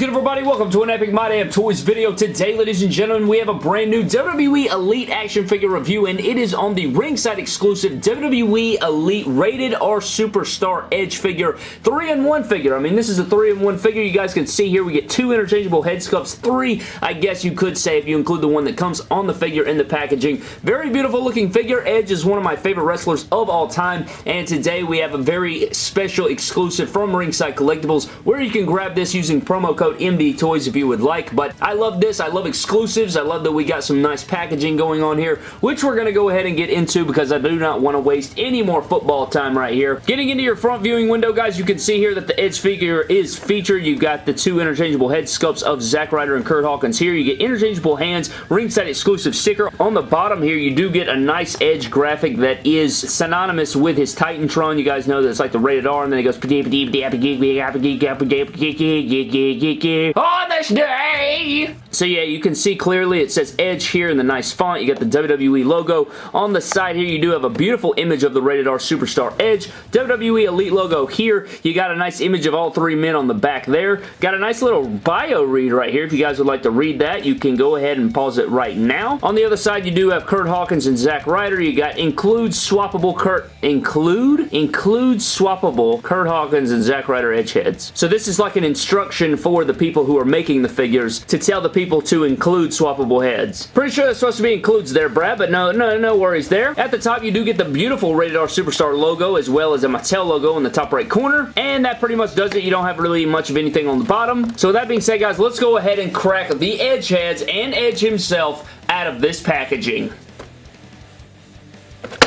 good everybody? Welcome to an Epic My Damn Toys video. Today, ladies and gentlemen, we have a brand new WWE Elite action figure review and it is on the ringside exclusive WWE Elite Rated R Superstar Edge figure. 3-in-1 figure. I mean, this is a 3-in-1 figure. You guys can see here we get two interchangeable head sculpts. Three, I guess you could say if you include the one that comes on the figure in the packaging. Very beautiful looking figure. Edge is one of my favorite wrestlers of all time and today we have a very special exclusive from Ringside Collectibles where you can grab this using promo code MD Toys if you would like, but I love this. I love exclusives. I love that we got some nice packaging going on here, which we're going to go ahead and get into because I do not want to waste any more football time right here. Getting into your front viewing window, guys, you can see here that the Edge figure is featured. You've got the two interchangeable head sculpts of Zack Ryder and Kurt Hawkins here. You get interchangeable hands, ringside exclusive sticker. On the bottom here, you do get a nice Edge graphic that is synonymous with his Titantron. You guys know that it's like the rated R, and then it goes on oh, this day. So yeah, you can see clearly it says Edge here in the nice font. You got the WWE logo. On the side here, you do have a beautiful image of the Rated R Superstar Edge. WWE Elite logo here. You got a nice image of all three men on the back there. Got a nice little bio read right here. If you guys would like to read that, you can go ahead and pause it right now. On the other side, you do have Kurt Hawkins and Zack Ryder. You got include swappable Kurt, include, include swappable Kurt Hawkins and Zack Ryder edge heads. So this is like an instruction for the people who are making the figures to tell the people to include swappable heads. Pretty sure that's supposed to be includes there, Brad, but no, no, no worries there. At the top, you do get the beautiful Rated R Superstar logo as well as a Mattel logo in the top right corner, and that pretty much does it. You don't have really much of anything on the bottom. So that being said, guys, let's go ahead and crack the Edge heads and Edge himself out of this packaging.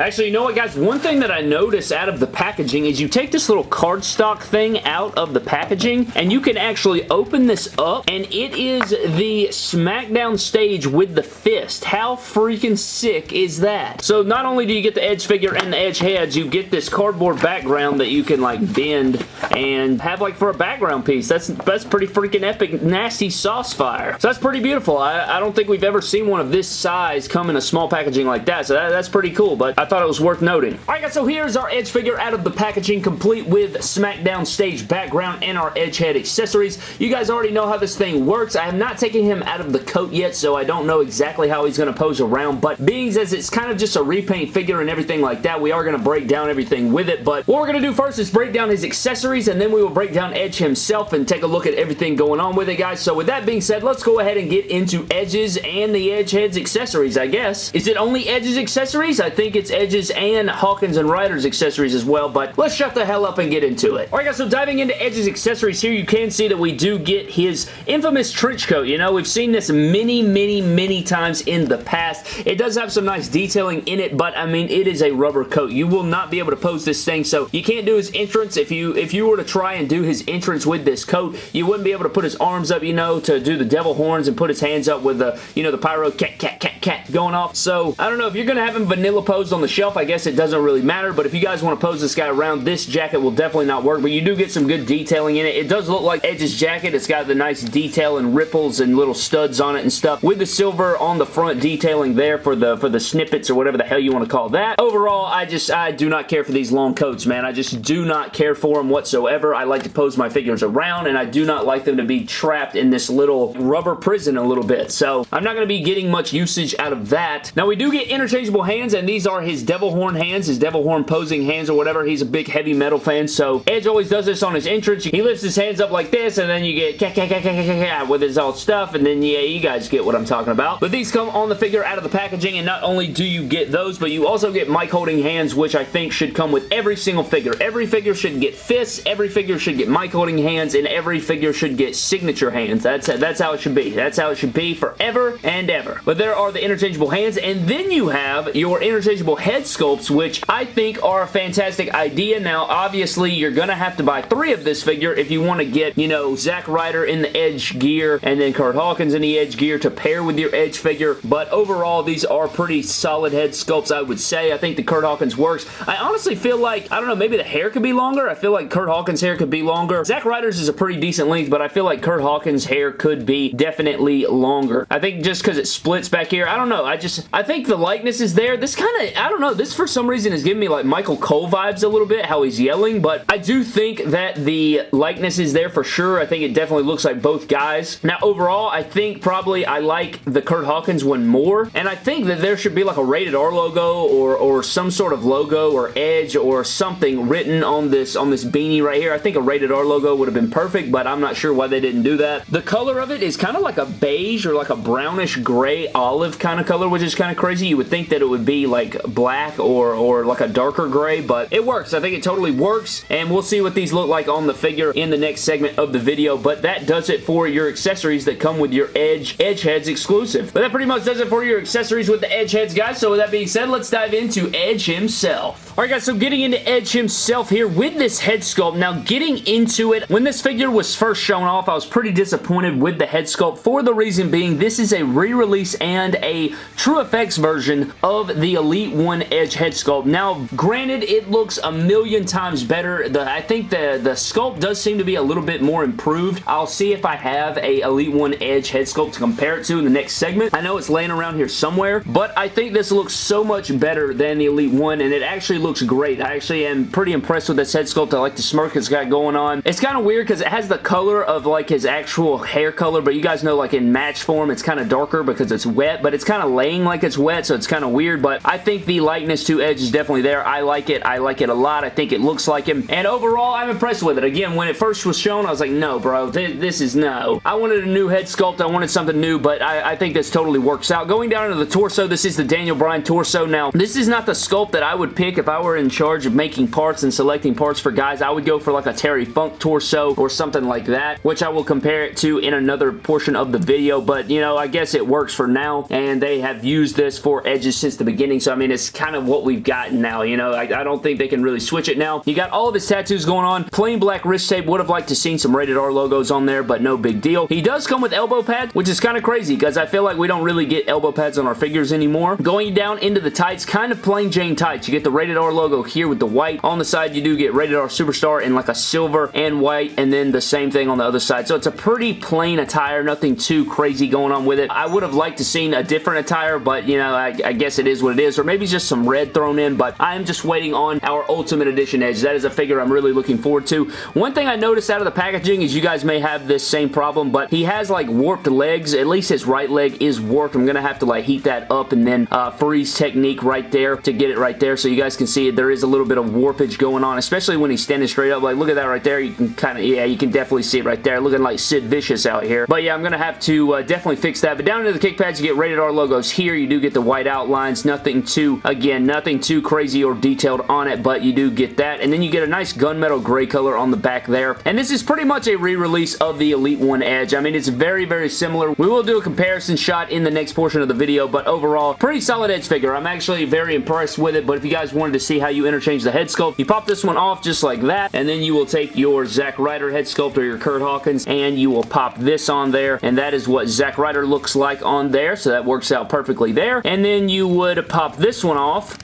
Actually, you know what, guys? One thing that I notice out of the packaging is you take this little cardstock thing out of the packaging, and you can actually open this up, and it is the SmackDown stage with the fist. How freaking sick is that? So not only do you get the Edge figure and the Edge heads, you get this cardboard background that you can, like, bend and have, like, for a background piece. That's, that's pretty freaking epic, nasty sauce fire. So that's pretty beautiful. I, I don't think we've ever seen one of this size come in a small packaging like that, so that, that's pretty cool, but I thought it was worth noting. Alright guys, so here's our Edge figure out of the packaging complete with SmackDown stage background and our Edge head accessories. You guys already know how this thing works. I have not taken him out of the coat yet, so I don't know exactly how he's going to pose around, but being as it's kind of just a repaint figure and everything like that, we are going to break down everything with it, but what we're going to do first is break down his accessories, and then we will break down Edge himself and take a look at everything going on with it, guys. So with that being said, let's go ahead and get into Edge's and the Edge head's accessories, I guess. Is it only Edge's accessories? I think it's Edge's and Hawkins and Ryder's accessories as well, but let's shut the hell up and get into it. Alright guys, so diving into Edge's accessories here, you can see that we do get his infamous trench coat. You know, we've seen this many, many, many times in the past. It does have some nice detailing in it, but I mean, it is a rubber coat. You will not be able to pose this thing, so you can't do his entrance. If you if you were to try and do his entrance with this coat, you wouldn't be able to put his arms up, you know, to do the devil horns and put his hands up with the, you know, the pyro cat, cat, cat, cat going off. So, I don't know, if you're going to have him vanilla posed on the shelf, I guess it doesn't really matter, but if you guys want to pose this guy around, this jacket will definitely not work, but you do get some good detailing in it. It does look like Edge's jacket. It's got the nice detail and ripples and little studs on it and stuff with the silver on the front detailing there for the for the snippets or whatever the hell you want to call that. Overall, I just, I do not care for these long coats, man. I just do not care for them whatsoever. I like to pose my figures around, and I do not like them to be trapped in this little rubber prison a little bit, so I'm not going to be getting much usage out of that. Now, we do get interchangeable hands, and these are his devil horn hands, his devil horn posing hands or whatever. He's a big heavy metal fan, so Edge always does this on his entrance. He lifts his hands up like this, and then you get with his old stuff, and then, yeah, you guys get what I'm talking about. But these come on the figure out of the packaging, and not only do you get those, but you also get mic holding hands, which I think should come with every single figure. Every figure should get fists, every figure should get mic holding hands, and every figure should get signature hands. That's, that's how it should be. That's how it should be forever and ever. But there are the interchangeable hands, and then you have your interchangeable head sculpts, which I think are a fantastic idea. Now, obviously, you're going to have to buy three of this figure if you want to get, you know, Zack Ryder in the Edge gear, and then Kurt Hawkins in the Edge gear to pair with your Edge figure, but overall, these are pretty solid head sculpts, I would say. I think the Kurt Hawkins works. I honestly feel like, I don't know, maybe the hair could be longer. I feel like Kurt Hawkins' hair could be longer. Zack Ryder's is a pretty decent length, but I feel like Kurt Hawkins' hair could be definitely longer. I think just because it splits back here, I don't know. I just, I think the likeness is there. This kind of, don't know, this for some reason is giving me like Michael Cole vibes a little bit, how he's yelling, but I do think that the likeness is there for sure. I think it definitely looks like both guys. Now, overall, I think probably I like the Kurt Hawkins one more, and I think that there should be like a rated R logo or, or some sort of logo or edge or something written on this, on this beanie right here. I think a rated R logo would have been perfect, but I'm not sure why they didn't do that. The color of it is kind of like a beige or like a brownish gray olive kind of color, which is kind of crazy. You would think that it would be like black or, or like a darker gray, but it works. I think it totally works, and we'll see what these look like on the figure in the next segment of the video, but that does it for your accessories that come with your Edge Edge Heads exclusive. But that pretty much does it for your accessories with the Edge Heads, guys. So with that being said, let's dive into Edge himself. Alright guys, so getting into Edge himself here with this head sculpt. Now getting into it, when this figure was first shown off, I was pretty disappointed with the head sculpt for the reason being this is a re-release and a true effects version of the Elite 1 Edge head sculpt. Now, granted, it looks a million times better. The, I think the, the sculpt does seem to be a little bit more improved. I'll see if I have a Elite 1 Edge head sculpt to compare it to in the next segment. I know it's laying around here somewhere, but I think this looks so much better than the Elite 1, and it actually looks great. I actually am pretty impressed with this head sculpt. I like the smirk it's got going on. It's kind of weird because it has the color of like his actual hair color, but you guys know like in match form, it's kind of darker because it's wet, but it's kind of laying like it's wet, so it's kind of weird, but I think the likeness to Edge is definitely there. I like it. I like it a lot. I think it looks like him, and overall, I'm impressed with it. Again, when it first was shown, I was like, no, bro, th this is no. I wanted a new head sculpt. I wanted something new, but I, I think this totally works out. Going down to the torso, this is the Daniel Bryan torso. Now, this is not the sculpt that I would pick if I were in charge of making parts and selecting parts for guys. I would go for like a Terry Funk torso or something like that, which I will compare it to in another portion of the video, but you know, I guess it works for now, and they have used this for edges since the beginning, so I mean, it's kind of what we've gotten now, you know, I, I don't think they can really switch it now. You got all of his tattoos going on, plain black wrist tape, would have liked to seen some rated R logos on there, but no big deal. He does come with elbow pads, which is kind of crazy, because I feel like we don't really get elbow pads on our figures anymore. Going down into the tights, kind of plain Jane tights. You get the rated R logo here with the white. On the side, you do get rated R Superstar in like a silver and white, and then the same thing on the other side. So it's a pretty plain attire, nothing too crazy going on with it. I would have liked to seen a different attire, but you know, I, I guess it is what it is, or maybe just some red thrown in, but I am just waiting on our Ultimate Edition Edge. That is a figure I'm really looking forward to. One thing I noticed out of the packaging is you guys may have this same problem, but he has like warped legs. At least his right leg is warped. I'm going to have to like heat that up and then uh, freeze technique right there to get it right there so you guys can see. There is a little bit of warpage going on, especially when he's standing straight up. Like, look at that right there. You can kind of, yeah, you can definitely see it right there. Looking like Sid Vicious out here. But yeah, I'm going to have to uh, definitely fix that. But down into the kick pads, you get rated R logos here. You do get the white outlines. Nothing too, again, nothing too crazy or detailed on it, but you do get that. And then you get a nice gunmetal gray color on the back there. And this is pretty much a re-release of the Elite One Edge. I mean, it's very, very similar. We will do a comparison shot in the next portion of the video, but overall, pretty solid Edge figure. I'm actually very impressed with it, but if you guys wanted to see how you interchange the head sculpt, you pop this one off just like that, and then you will take your Zack Ryder head sculpt or your Kurt Hawkins, and you will pop this on there, and that is what Zack Ryder looks like on there, so that works out perfectly there. And then you would pop this one off,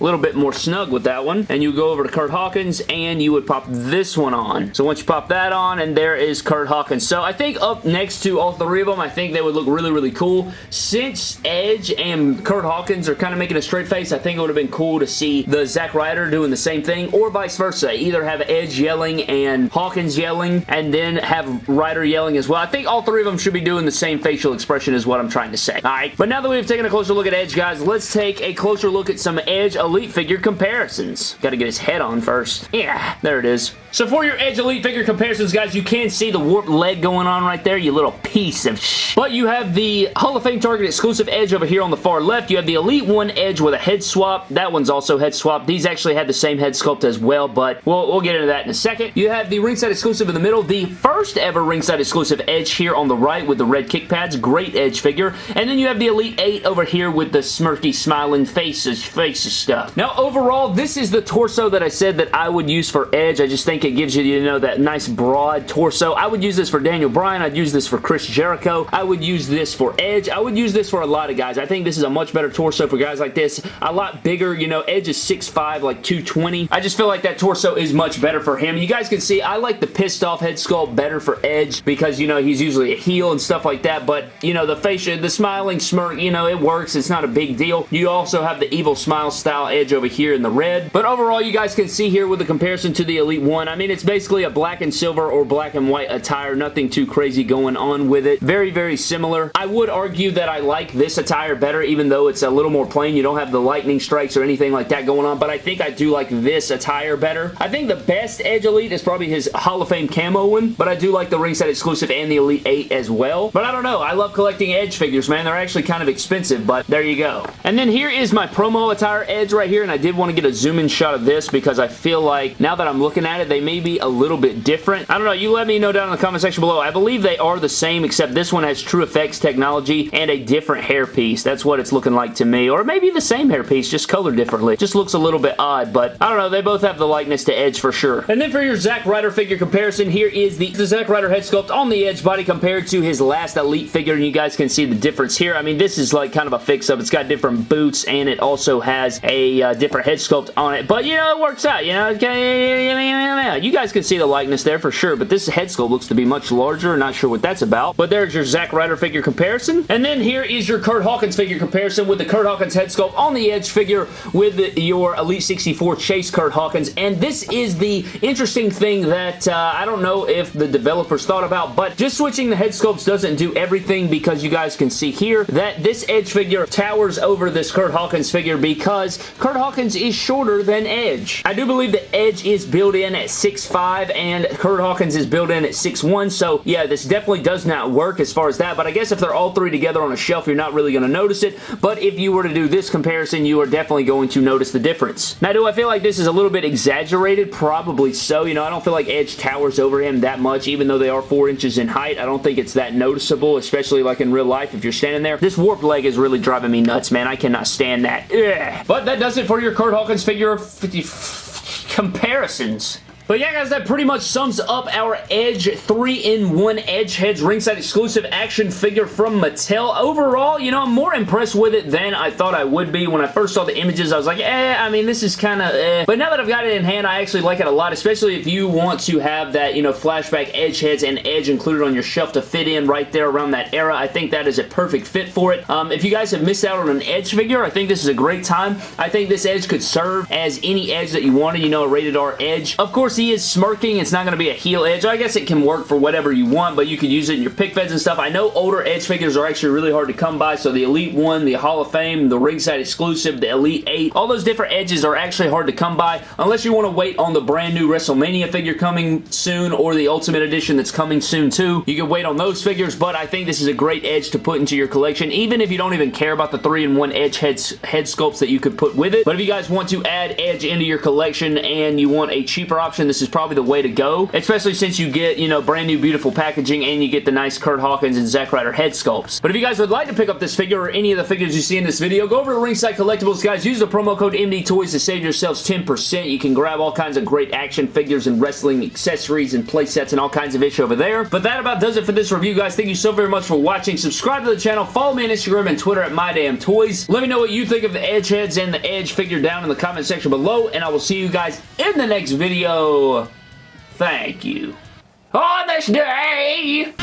a little bit more snug with that one. And you go over to Kurt Hawkins and you would pop this one on. So once you pop that on and there is Kurt Hawkins. So I think up next to all three of them, I think they would look really, really cool. Since Edge and Kurt Hawkins are kind of making a straight face, I think it would have been cool to see the Zack Ryder doing the same thing or vice versa. Either have Edge yelling and Hawkins yelling and then have Ryder yelling as well. I think all three of them should be doing the same facial expression is what I'm trying to say. Alright, but now that we've taken a closer look at Edge, guys, let's take a closer look at some Edge Elite figure comparisons. Got to get his head on first. Yeah, there it is. So for your Edge Elite figure comparisons, guys, you can see the warped leg going on right there, you little piece of sh. But you have the Hall of Fame Target exclusive Edge over here on the far left. You have the Elite 1 Edge with a head swap. That one's also head swap. These actually had the same head sculpt as well, but we'll, we'll get into that in a second. You have the ringside exclusive in the middle. The first ever ringside exclusive Edge here on the right with the red kick pads. Great Edge figure. And then you have the Elite 8 over here with the smirky, smiling faces, faces stuff. Now, overall, this is the torso that I said that I would use for Edge. I just think it gives you, you know, that nice broad torso. I would use this for Daniel Bryan. I'd use this for Chris Jericho. I would use this for Edge. I would use this for a lot of guys. I think this is a much better torso for guys like this. A lot bigger, you know, Edge is 6'5", like 220. I just feel like that torso is much better for him. You guys can see I like the pissed off head sculpt better for Edge because, you know, he's usually a heel and stuff like that, but, you know, the facial, the smiling smirk, you know, it works. It's not a big deal. You also have the evil smile style Edge over here in the red, but overall, you guys can see here with the comparison to the Elite 1, I mean, it's basically a black and silver or black and white attire. Nothing too crazy going on with it. Very, very similar. I would argue that I like this attire better, even though it's a little more plain. You don't have the lightning strikes or anything like that going on, but I think I do like this attire better. I think the best Edge Elite is probably his Hall of Fame camo one, but I do like the ringside exclusive and the Elite 8 as well. But I don't know. I love collecting Edge figures, man. They're actually kind of expensive, but there you go. And then here is my promo attire Edge right here, and I did want to get a zoom-in shot of this because I feel like now that I'm looking at it, they may be a little bit different. I don't know. You let me know down in the comment section below. I believe they are the same, except this one has True Effects technology and a different hairpiece. That's what it's looking like to me. Or maybe the same hairpiece, just colored differently. Just looks a little bit odd, but I don't know. They both have the likeness to Edge for sure. And then for your Zack Ryder figure comparison, here is the, the Zack Ryder head sculpt on the Edge body compared to his last Elite figure, and you guys can see the difference here. I mean, this is like kind of a fix-up. It's got different boots, and it also has a uh, different head sculpt on it, but, you know, it works out, you know? You guys can see the likeness there for sure, but this head sculpt looks to be much larger. Not sure what that's about, but there's your Zack Ryder figure comparison. And then here is your Kurt Hawkins figure comparison with the Kurt Hawkins head sculpt on the Edge figure with your Elite 64 Chase Kurt Hawkins, and this is the interesting thing that uh, I don't know if the developers thought about, but just switching the head sculpts doesn't do everything because you guys can see here that this Edge figure towers over this Kurt Hawkins figure because Kurt Hawkins is shorter than Edge. I do believe that Edge is built in at 6'5", and Kurt Hawkins is built in at 6'1", so yeah, this definitely does not work as far as that, but I guess if they're all three together on a shelf, you're not really going to notice it, but if you were to do this comparison, you are definitely going to notice the difference. Now, do I feel like this is a little bit exaggerated? Probably so. You know, I don't feel like Edge towers over him that much, even though they are four inches in height. I don't think it's that noticeable, especially like in real life if you're standing there. This warped leg is really driving me nuts, man. I cannot stand that. Ugh. But that does it for your Kurt Hawkins figure comparisons. But yeah, guys, that pretty much sums up our Edge 3-in-1 Edge Heads ringside exclusive action figure from Mattel. Overall, you know, I'm more impressed with it than I thought I would be. When I first saw the images, I was like, eh, I mean, this is kind of eh. But now that I've got it in hand, I actually like it a lot, especially if you want to have that, you know, flashback Edge Heads and Edge included on your shelf to fit in right there around that era. I think that is a perfect fit for it. Um, if you guys have missed out on an Edge figure, I think this is a great time. I think this Edge could serve as any Edge that you wanted, you know, a rated R Edge. Of course, is smirking. It's not going to be a heel edge. I guess it can work for whatever you want, but you could use it in your pick feds and stuff. I know older edge figures are actually really hard to come by, so the Elite 1, the Hall of Fame, the ringside exclusive, the Elite 8, all those different edges are actually hard to come by unless you want to wait on the brand new WrestleMania figure coming soon or the Ultimate Edition that's coming soon too. You can wait on those figures, but I think this is a great edge to put into your collection, even if you don't even care about the 3-in-1 edge heads, head sculpts that you could put with it. But if you guys want to add edge into your collection and you want a cheaper option, this is probably the way to go, especially since you get, you know, brand new beautiful packaging and you get the nice Kurt Hawkins and Zack Ryder head sculpts. But if you guys would like to pick up this figure or any of the figures you see in this video, go over to Ringside Collectibles, guys. Use the promo code MD Toys to save yourselves 10%. You can grab all kinds of great action figures and wrestling accessories and playsets and all kinds of ish over there. But that about does it for this review, guys. Thank you so very much for watching. Subscribe to the channel. Follow me on Instagram and Twitter at MyDamnToys. Let me know what you think of the Edge heads and the Edge figure down in the comment section below, and I will see you guys in the next video. Thank you. On this day...